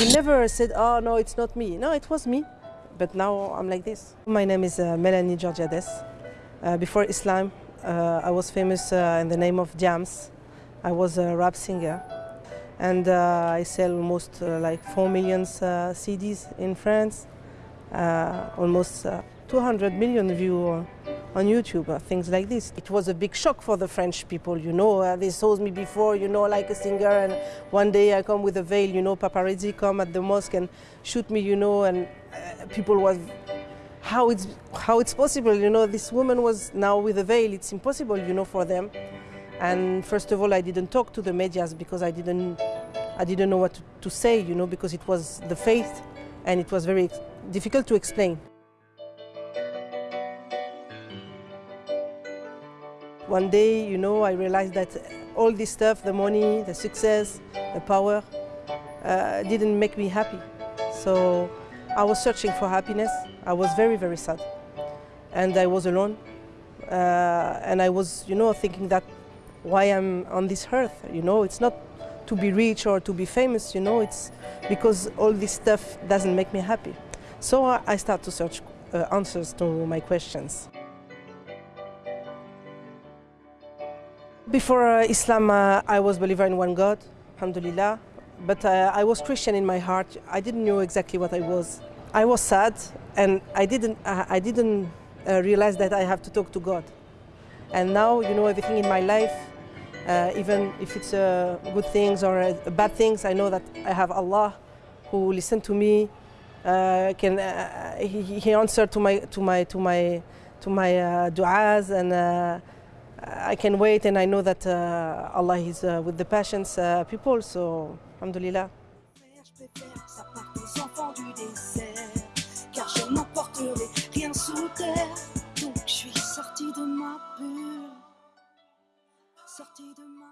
will never said, oh no, it's not me. No, it was me, but now I'm like this. My name is uh, Melanie Georgiades. Uh, before Islam, uh, I was famous uh, in the name of Diam's. I was a rap singer, and uh, I sell almost uh, like four million CDs in France, almost 200 million views on YouTube, uh, things like this. It was a big shock for the French people, you know. Uh, they saw me before, you know, like a singer, and one day I come with a veil, you know, paparazzi come at the mosque and shoot me, you know, and uh, people was, how it's, how it's possible, you know, this woman was now with a veil, it's impossible, you know, for them. And first of all, I didn't talk to the medias because I didn't, I didn't know what to, to say, you know, because it was the faith and it was very difficult to explain. One day, you know, I realized that all this stuff, the money, the success, the power, uh, didn't make me happy. So I was searching for happiness. I was very, very sad. And I was alone. Uh, and I was, you know, thinking that why I'm on this earth, you know, it's not to be rich or to be famous, you know, it's because all this stuff doesn't make me happy. So I start to search uh, answers to my questions. Before uh, Islam, uh, I was believer in one God, alhamdulillah. But uh, I was Christian in my heart. I didn't know exactly what I was. I was sad, and I didn't, uh, I didn't uh, realize that I have to talk to God. And now, you know, everything in my life, uh, even if it's good things or bad things, I know that I have Allah who listens to me, can he, he answered to my to my to my to my du'as and. I can wait and I know that uh, Allah is uh, with the patients uh, people, so alhamdulillah. de ma bulle, de ma